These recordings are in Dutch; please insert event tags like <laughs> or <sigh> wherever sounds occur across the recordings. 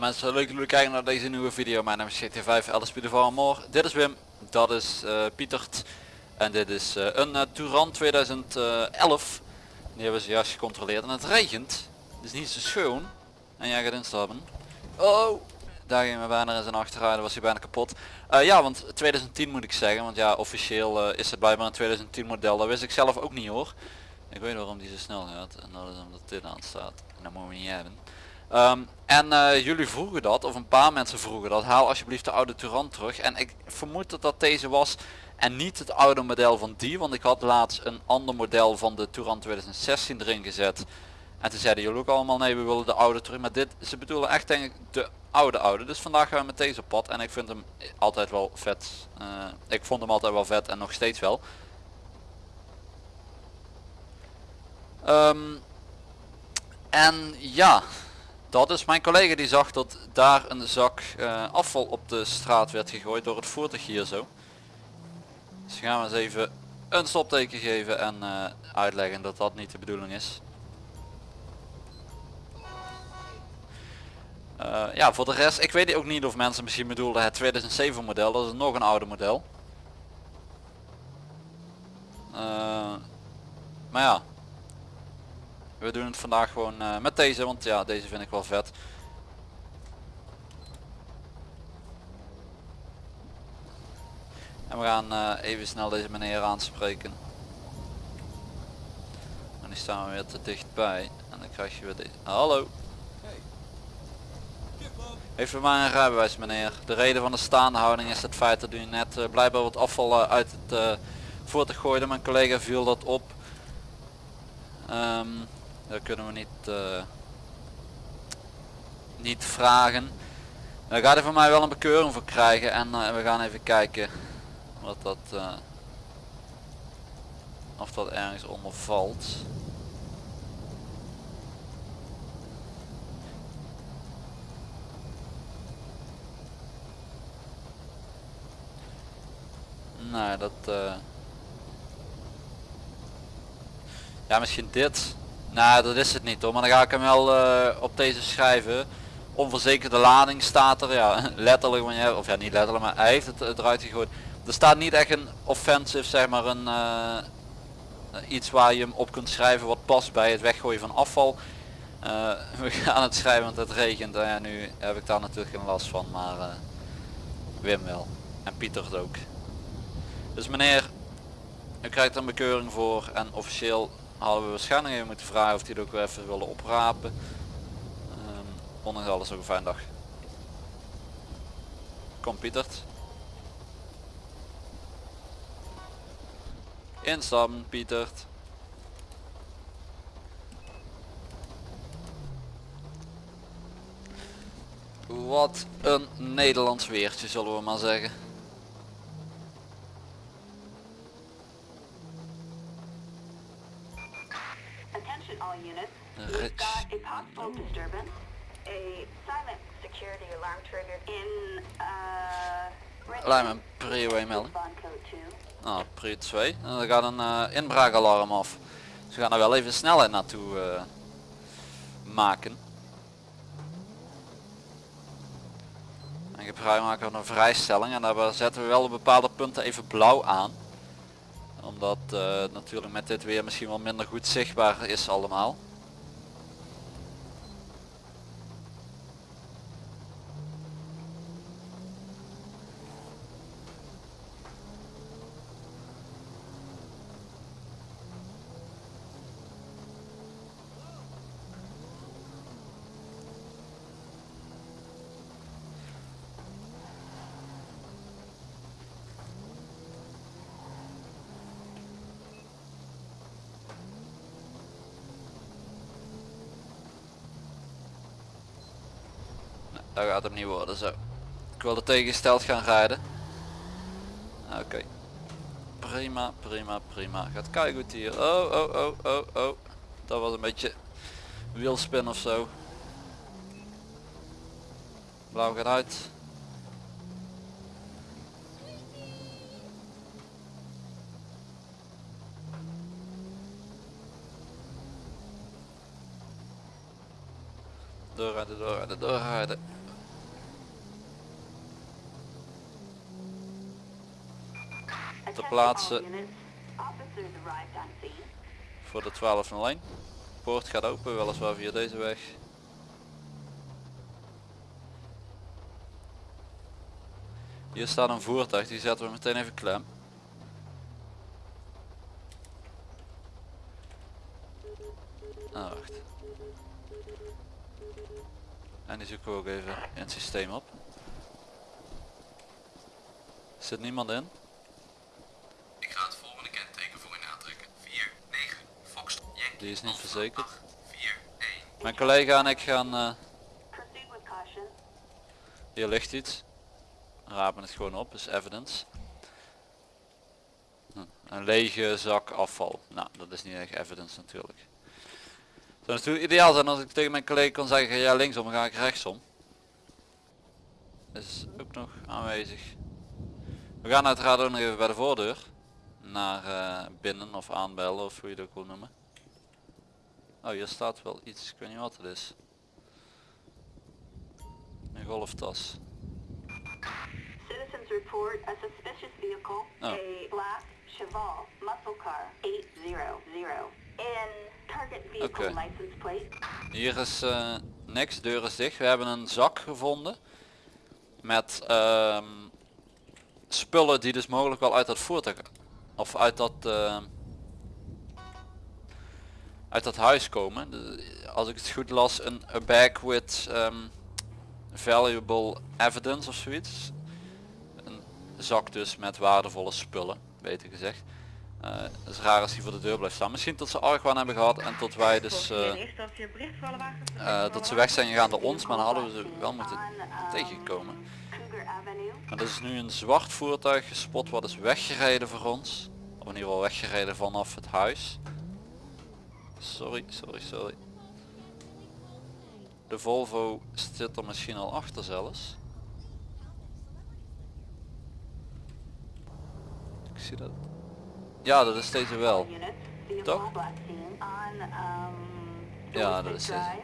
Mensen, leuk dat jullie kijken naar deze nieuwe video. Mijn naam is GT5 LSP de More. Dit is Wim, dat is uh, Pietert en dit is uh, een uh, Touran 2011. Die hebben ze juist gecontroleerd en het regent. Het is niet zo schoon. En jij gaat instappen. Oh, daar ging we bijna in zijn achterrijden, was hij bijna kapot. ja, want 2010 moet ik zeggen, want ja, officieel is het blijkbaar een 2010 model. Dat wist ik zelf ook niet hoor. Ik weet waarom die zo snel gaat en dat is omdat dit aan staat. En dat moeten we niet hebben. Ehm, en uh, jullie vroegen dat, of een paar mensen vroegen dat, haal alsjeblieft de oude Touran terug. En ik vermoed dat dat deze was en niet het oude model van die, want ik had laatst een ander model van de Touran 2016 erin gezet. En toen zeiden jullie ook allemaal nee we willen de oude terug, maar dit, ze bedoelen echt denk ik de oude oude. Dus vandaag gaan we met deze pad en ik vind hem altijd wel vet. Uh, ik vond hem altijd wel vet en nog steeds wel. Um, en ja, dat is mijn collega die zag dat daar een zak uh, afval op de straat werd gegooid door het voertuig hier zo. Dus gaan we eens even een stopteken geven en uh, uitleggen dat dat niet de bedoeling is. Uh, ja voor de rest, ik weet ook niet of mensen misschien bedoelden het 2007 model, dat is nog een oude model. maar ja, we doen het vandaag gewoon uh, met deze, want ja, deze vind ik wel vet. En we gaan uh, even snel deze meneer aanspreken. En die staan we weer te dichtbij. En dan krijg je weer deze. Hallo. Heeft u maar een rijbewijs meneer. De reden van de staande houding is het feit dat u net uh, blijkbaar wat afval uit het voertuig gooide. Mijn collega viel dat op. Um, daar kunnen we niet, uh, niet vragen. Daar gaat hij van mij wel een bekeuring voor krijgen en uh, we gaan even kijken wat dat, uh, of dat ergens onder valt. Nee, dat... Ja, misschien dit. Nou, dat is het niet hoor, maar dan ga ik hem wel uh, op deze schrijven. Onverzekerde lading staat er, ja, <laughs> letterlijk, wanneer, of ja niet letterlijk, maar hij heeft het eruit gegooid. Er staat niet echt een offensive, zeg maar een uh, iets waar je hem op kunt schrijven wat past bij het weggooien van afval. Uh, <laughs> we gaan het schrijven want het regent en ja, nu heb ik daar natuurlijk geen last van, maar Wim wel. En Pieter het ook. Dus meneer, u krijgt een bekeuring voor en officieel hadden we waarschijnlijk even moeten vragen of die het ook weer even willen oprapen. Um, ondanks alles ook een fijne dag. Kom Pietert. Instappen Pietert. Wat een Nederlands weertje zullen we maar zeggen. Lijm een prio 1 melding. Nou, prio 2. En dan gaat een uh, inbraakalarm af. Dus we gaan er wel even snelheid naartoe uh, maken. En gebruik maken van een vrijstelling en daar zetten we wel op bepaalde punten even blauw aan omdat uh, natuurlijk met dit weer misschien wel minder goed zichtbaar is allemaal. Dat gaat hem niet worden zo. Ik wilde tegengesteld gaan rijden. Oké. Prima, prima, prima. Gaat kijken goed hier. Oh, oh, oh, oh, oh. Dat was een beetje wielspin of zo. Blauw gaat uit. Doorrijden, doorrijden, doorrijden. Plaatsen. Voor de 1201. Poort gaat open, weliswaar via deze weg. Hier staat een voertuig, die zetten we meteen even klem. Ah, wacht. En die zoeken we ook even in het systeem op. Zit niemand in? Ik ga het volgende kenteken voor u aantrekken. 4, 9, Fox, Yankee, Die is niet verzekerd. 8, 4, 1. Mijn collega en ik gaan... eh, hier ligt iets. Rapen het gewoon op, is evidence. Hm, Een lege zak afval. Nou, dat is niet echt evidence natuurlijk. Het zou natuurlijk ideaal zijn als ik tegen mijn collega kon zeggen, ja linksom, dan ga ik rechtsom. Is ook nog aanwezig. We gaan uiteraard ook nog even bij de voordeur. Naar eh, binnen of aanbellen of hoe je dat ook wil noemen. Oh, hier staat wel iets, ik weet niet wat het is. Een golftas. Citizens report a suspicious vehicle, Oh. a black Cheval muscle car 800 in target vehicle Oké. license plate. Hier is eh, niks, deur is dicht. We hebben een zak gevonden met ehm, spullen die dus mogelijk wel uit dat voertuig of uit dat ehm, uit dat huis komen. Als ik het goed las, een a bag with ehm, valuable evidence of zoiets. Een zak dus met waardevolle spullen, beter gezegd. Eh, het is raar als die voor de deur blijft staan. Misschien tot ze argwaan hebben gehad en tot wij dus eh, eh, dat ze weg zijn gegaan door ons, maar dan hadden we ze wel moeten tegenkomen. Maar er is nu een zwart voertuig gespot wat is weggereden voor ons. Of in ieder geval weggereden vanaf het huis. Sorry, sorry, sorry. De Volvo zit er misschien al achter zelfs. Ik zie dat. Ja, dat is deze wel. Toch? um, Ja, dat is deze.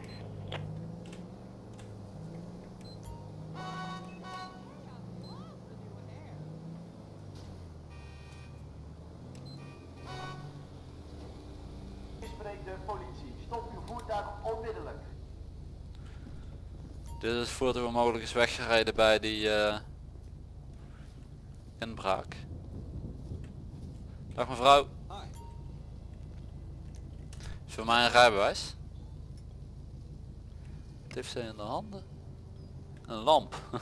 Dit is het voertuig wat mogelijk is weggereden bij die eh, inbraak. Dag mevrouw. Is voor mij een rijbewijs? Wat heeft ze in de handen? Een lamp. <laughs>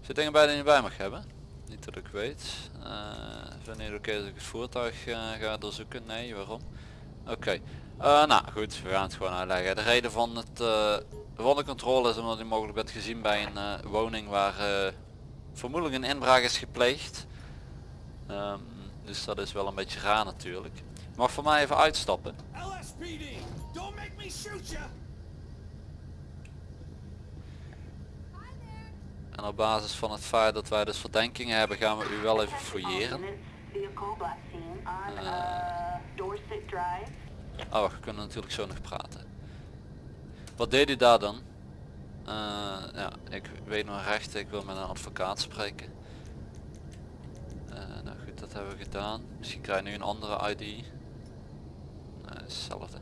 Zit dingen bij die je niet bij mag hebben? Niet dat ik weet. Eh wanneer het oké als ik het voertuig eh, ga doorzoeken? Nee, waarom? Oké. Eh, nou goed, we gaan het gewoon uitleggen. De reden van, het, eh, van de controle is omdat u mogelijk bent gezien bij een eh, woning waar eh, vermoedelijk een inbraak is gepleegd. Ehm, dus dat is wel een beetje raar natuurlijk. Mag voor mij even uitstappen. LSPD, don't make me shoot you! En op basis van het feit dat wij dus verdenkingen hebben gaan we u wel even fouilleren. Oh, we kunnen natuurlijk zo nog praten. Wat deed u daar dan? Eh, ja, ik weet nog recht, ik wil met een advocaat spreken. Eh, nou goed, dat hebben we gedaan. Misschien krijg je nu een andere ID. Nee, is hetzelfde.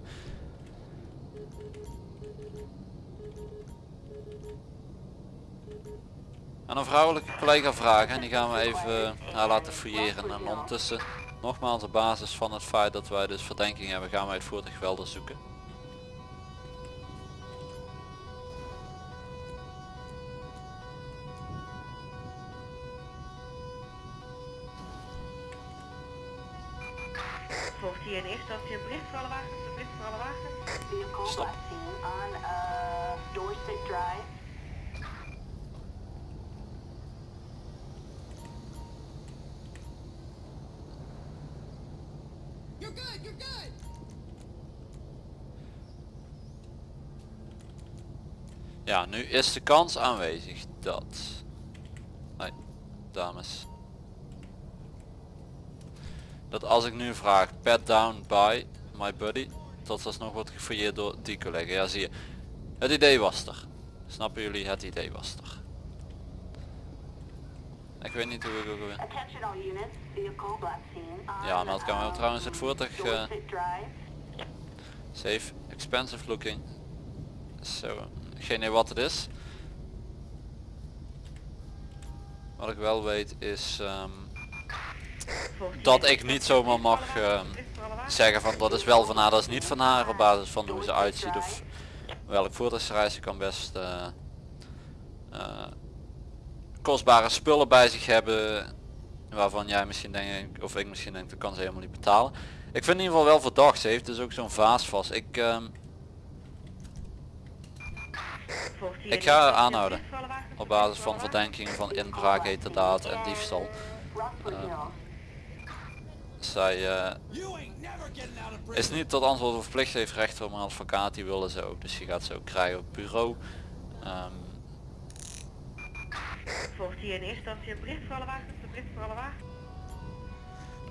En een vrouwelijke collega vragen en die gaan we even eh, laten fouilleren. En ondertussen, nogmaals op basis van het feit dat wij dus verdenking hebben, gaan wij het voertuig wel doorzoeken. Volgt hier in eerste instantie een bericht voor alle wagens, een bericht voor alle wagens. Vehicle Stop. black scene on uh, Dorset Drive. Ja, nu is de kans aanwezig dat... Nee, dames. dat als ik nu vraag pat down by my buddy, dat alsnog wordt gefouilleerd door die collega. Ja zie je, het idee was er. Snappen jullie, het idee was er. Ik weet niet hoe ik ook weer... Attention all units, vehicle black scene. on, Ja, meldkamer um, trouwens het voertuig Drive. safe, expensive looking. Zo, geen idee wat het is. Wat ik wel weet is ehm, dat ik niet zomaar mag ehm, zeggen van dat is wel van haar, dat is niet van haar op basis van hoe ze uitziet of welk voertuigsreis ze kan best eh, eh, kostbare spullen bij zich hebben waarvan jij misschien denkt of ik misschien denk dat kan ze helemaal niet betalen. Ik vind in ieder geval wel verdacht, ze heeft dus ook zo'n vaas vast. Ik, ehm, ik ga haar aanhouden op basis van verdenkingen van inbraak, heterdaad en diefstal. Hill. Zij eh, is niet tot antwoord verplicht, heeft recht op een advocaat, die willen ze ook. Dus je gaat ze ook krijgen op bureau. Ehm, Volgt hier in eerste instantie een bericht voor alle wagens, een bericht voor alle wagens.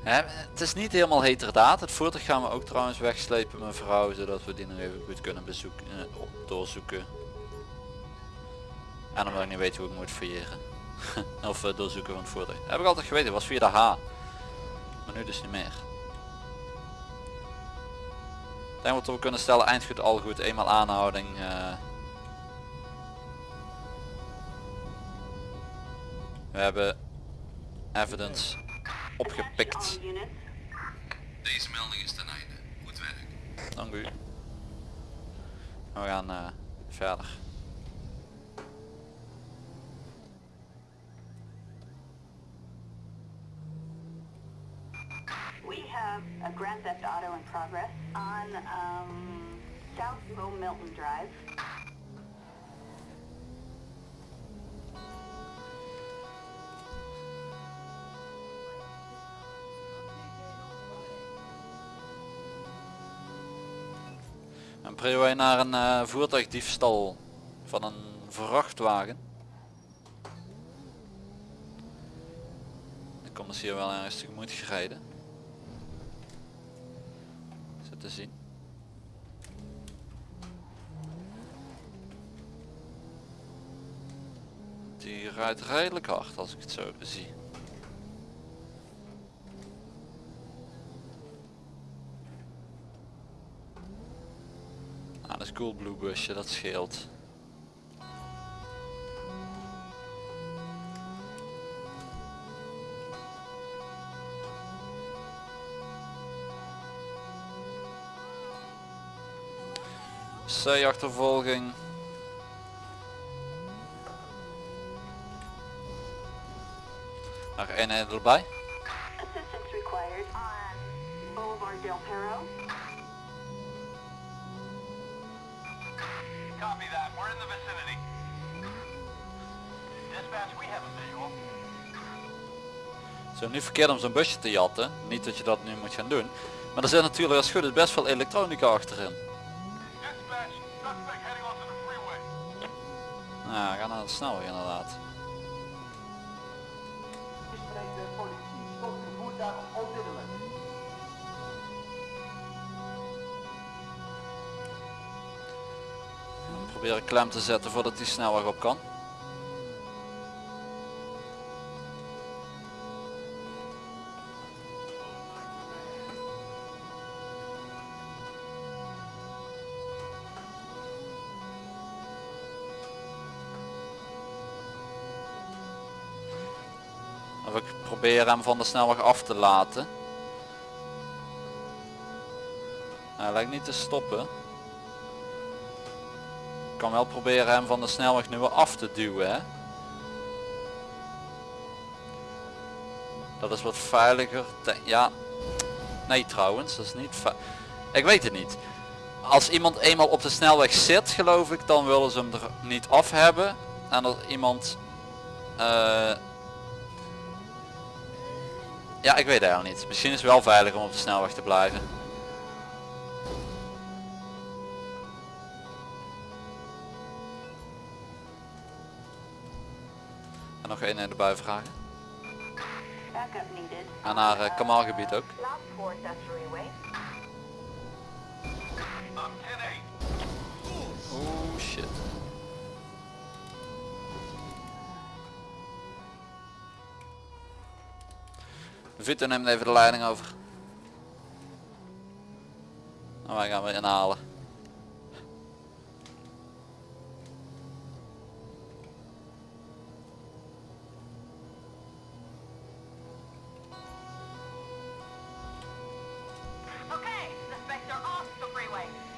hè, het is niet helemaal heterdaad. Het voertuig gaan we ook trouwens wegslepen mevrouw, zodat we die nog even goed kunnen bezoeken, eh, doorzoeken. En omdat ik niet weet hoe ik moet fouilleren. <laughs> of eh, doorzoeken van het voertuig. Heb ik altijd geweten, was via de H. Maar nu dus niet meer. Ik denk wat we kunnen stellen, eindgoed al goed, eenmaal aanhouding. eh. we hebben evidence opgepikt. Deze melding is ten einde. Goed werk. Dank u. We gaan eh, verder. We have a Grand Theft Auto in progress on um, South Low Milton Drive. En prio wij naar een eh, voertuigdiefstal van een vrachtwagen. Ik kom dus hier wel ergens tegemoet gereden. Te zien. Die rijdt redelijk hard als ik het zo zie. Ah, dat is cool blue busje, dat scheelt. C-achtervolging. Nog eenheid erbij. Assistance required on Boulevard Del Perro. Copy that. We're in the vicinity. Dispatch, we have a visual. Het is ook niet verkeerd om zo'n busje te jatten. Niet dat je dat nu moet gaan doen. Maar er zit natuurlijk als het goed is best veel elektronica achterin. Nou, ga naar de snelweg inderdaad. We proberen klem te zetten voordat die snelweg op kan. Of ik probeer hem van de snelweg af te laten. Hij lijkt niet te stoppen. Ik kan wel proberen hem van de snelweg nu weer af te duwen. Hè? Dat is wat veiliger. Ja. Nee trouwens, dat is niet Ik weet het niet. Als iemand eenmaal op de snelweg zit, geloof ik, dan willen ze hem er niet af hebben. En als iemand... eh, Ja, ik weet het eigenlijk niet. Misschien is het wel veilig om op de snelweg te blijven. En nog één erbij vragen. Backup needed. En naar uh, Kamalgebied ook. Oh shit. Vito neemt even de leiding over. En wij gaan weer inhalen.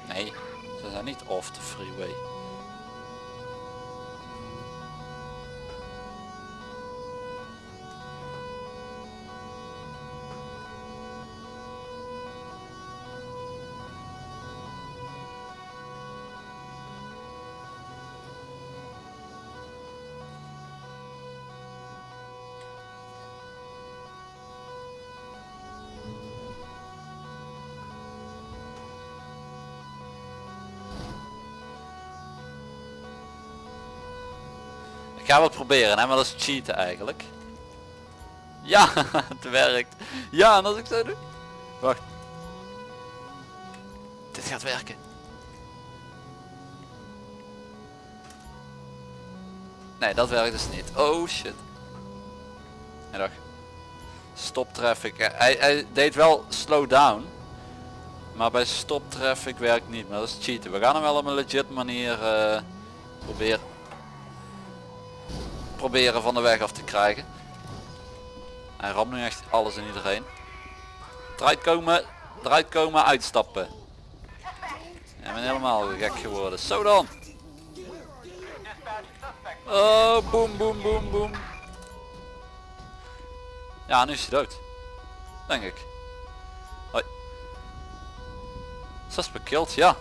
Nee, ze zijn niet off the freeway. Ga het proberen, hè, maar dat is cheaten eigenlijk. Ja, <laughs> het werkt. Ja, en als ik zo doe. Wacht. Dit gaat werken. Nee, dat werkt dus niet. Oh shit. Nee, dag. Stop traffic. Hij, hij deed wel slow down. Maar bij stop traffic werkt niet. Maar dat is cheaten. We gaan hem wel op een legit manier eh, proberen proberen van de weg af te krijgen. Hij ramt nu echt alles en iedereen. Eruit komen, eruit komen, uitstappen. Ja, ben helemaal gek geworden. Zo dan. Oh, boem, boem, boem, boem. Ja, nu is hij dood. Denk ik. Hoi. Suspect killed, ja.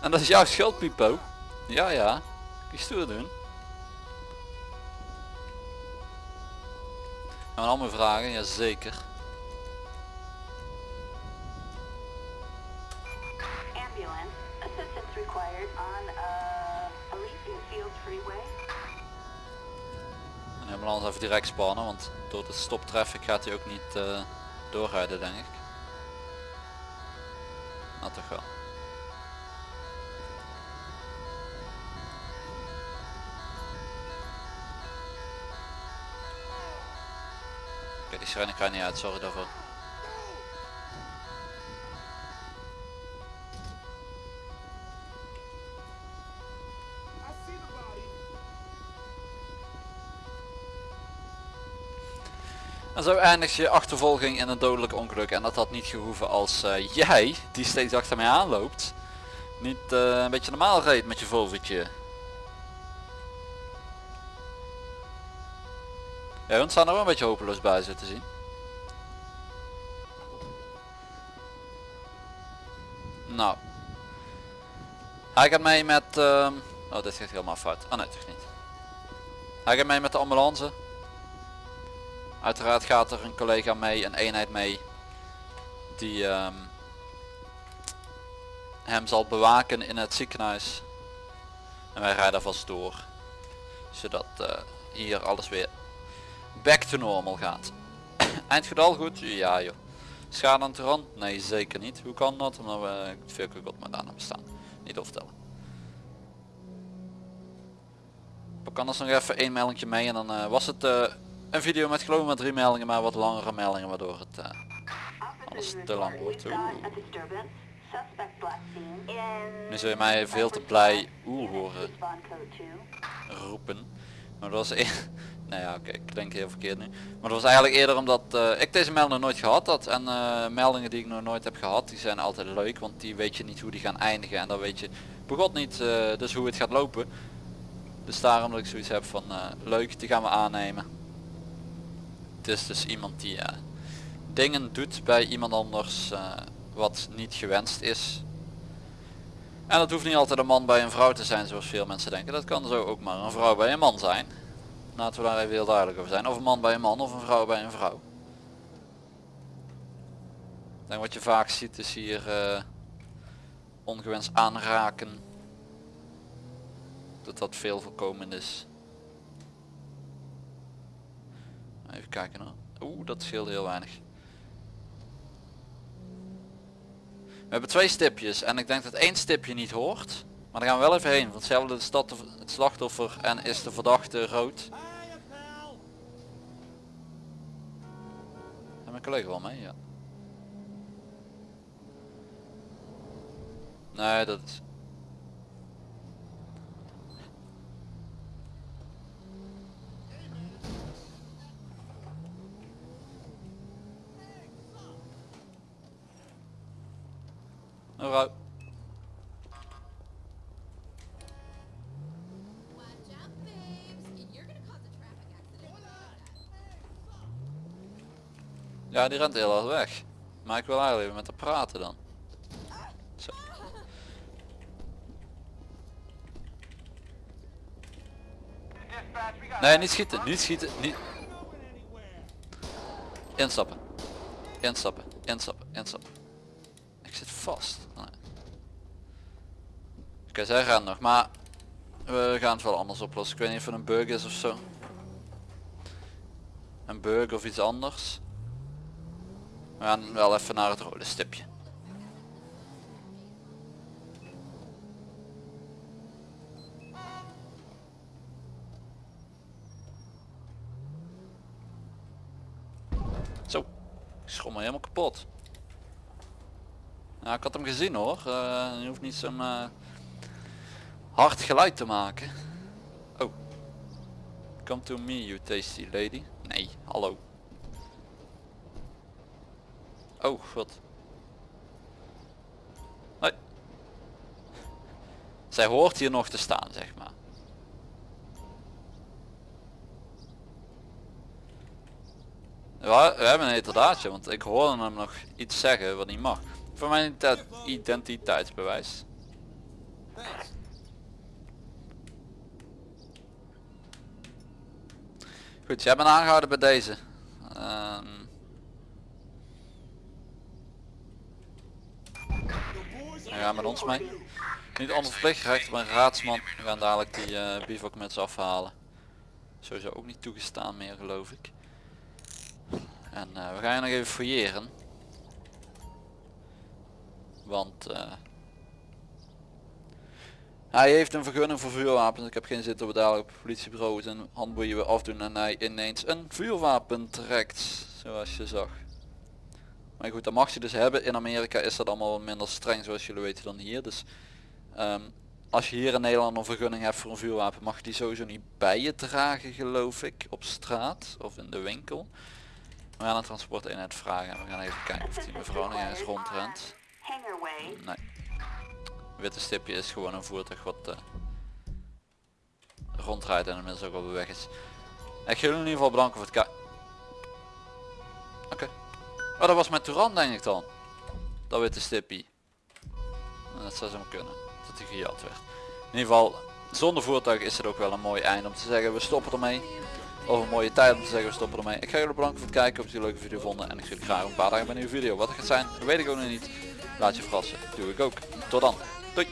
En dat is jouw schuld, Pipo. Ja, ja. Kun je stoer doen. Gaan we allemaal vragen? Jazeker. Ambulance. Assistance required on uh, ambulance even direct spannen, want door de stop traffic gaat hij ook niet eh, doorrijden denk ik. Nou toch wel. Die sirene kan niet uit, sorry daarvoor. En zo eindigt je achtervolging in een dodelijk ongeluk. En dat had niet gehoeven als eh, jij, die steeds achter mij aanloopt, niet eh, een beetje normaal reed met je Volvootje. Ja, staan er wel een beetje hopeloos bij zitten zien. Nou. Hij gaat mee met... ehm, Oh, dit gaat helemaal fout. Oh nee, toch niet. Hij gaat mee met de ambulance. Uiteraard gaat er een collega mee, een eenheid mee. Die ehm, hem zal bewaken in het ziekenhuis. En wij rijden vast door. Zodat eh, hier alles weer back to normal gaat. <coughs> Eindgetal goed? Ja joh. Schade aan de rand? Nee zeker niet. Hoe kan dat? Omdat we veel god met aan hebben staan. Niet overtellen. Ik kan dus nog even één meldingje mee en dan eh, was het eh, een video met geloof maar drie meldingen maar wat langere meldingen waardoor het Alles te lang wordt. Nu zul je mij veel te blij oeh horen Respond code 2. roepen. Maar dat was e <laughs> nou ja oké, ik denk heel verkeerd nu. Maar dat was eigenlijk eerder omdat eh, ik deze melding nooit gehad had. En eh, meldingen die ik nog nooit heb gehad, die zijn altijd leuk. Want die weet je niet hoe die gaan eindigen. En dan weet je begot niet eh, dus hoe het gaat lopen. Dus daarom dat ik zoiets heb van leuk, die gaan we aannemen. Het is dus iemand die dingen doet bij iemand anders wat niet gewenst is. En dat hoeft niet altijd een man bij een vrouw te zijn zoals veel mensen denken. Dat kan zo ook maar een vrouw bij een man zijn. Laten we daar even heel duidelijk over zijn. Of een man bij een man of een vrouw bij een vrouw. Denk wat je vaak ziet is hier eh, ongewenst aanraken. Dat dat veel voorkomend is. Even kijken hoor. Oeh, dat scheelt heel weinig. We hebben twee stipjes en ik denk dat één stipje niet hoort. Maar daar gaan we wel even heen, want dat de- het slachtoffer en is de verdachte rood. En mijn collega wel mee, ja. Nee, dat is... Ja, die rent heel hard weg. Maar ik wil eigenlijk even met haar praten dan. Nee, niet schieten, niet schieten, niet... Instappen. Instappen, instappen, instappen. Vast. Oké, zij gaan nog, maar we gaan het wel anders oplossen. Ik weet niet of het een bug is of zo. Een bug of iets anders. We gaan wel even naar het rode stipje. Zo, ik schommel helemaal kapot. Ja, ik had hem gezien hoor. Eh, je hoeft niet zo'n eh, hard geluid te maken. Oh. Come to me, you tasty lady. Nee, hallo. Oh, god. Hoi. Zij hoort hier nog te staan, zeg maar. We hebben een heterdaadje, want ik hoorde hem nog iets zeggen wat niet mag. Voor mijn identi- identiteitsbewijs. Goed, jij bent aangehouden bij deze. Ehm, Hij gaat met ons mee. Niet anders verplicht gerecht, maar een raadsman. We gaan dadelijk die uh, bivakmuts afhalen. Sowieso ook niet toegestaan meer geloof ik. En eh, we gaan je nog even fouilleren. Want eh, hij heeft een vergunning voor vuurwapens. Ik heb geen zin dat we dadelijk op het politiebureau zijn handboeien we afdoen en hij ineens een vuurwapen trekt. Zoals je zag. Maar goed, dat mag je dus hebben. In Amerika is dat allemaal minder streng zoals jullie weten dan hier. Dus ehm, als je hier in Nederland een vergunning hebt voor een vuurwapen mag je die sowieso niet bij je dragen geloof ik. Op straat of in de winkel. We gaan een transporteenheid vragen en we gaan even kijken of die mevrouw nog eens rondrent. Nee. Witte stipje is gewoon een voertuig wat eh, rondrijdt en inmiddels ook de weg is. Ik ga jullie in ieder geval bedanken voor het kijken. Oké. Oh, dat was mijn Touran denk ik dan. Dat witte stipje. Dat zou zo kunnen. Dat hij gejat werd. In ieder geval, zonder voertuig is het ook wel een mooi einde om te zeggen we stoppen ermee. Of een mooie tijd om te zeggen we stoppen ermee. Ik ga jullie bedanken voor het kijken, of jullie een leuke video vonden. En ik zie jullie graag een paar dagen bij een nieuwe video. Wat het gaat zijn, weet ik ook nog niet. Laat je verrassen. Doe ik ook. Tot dan. Doei.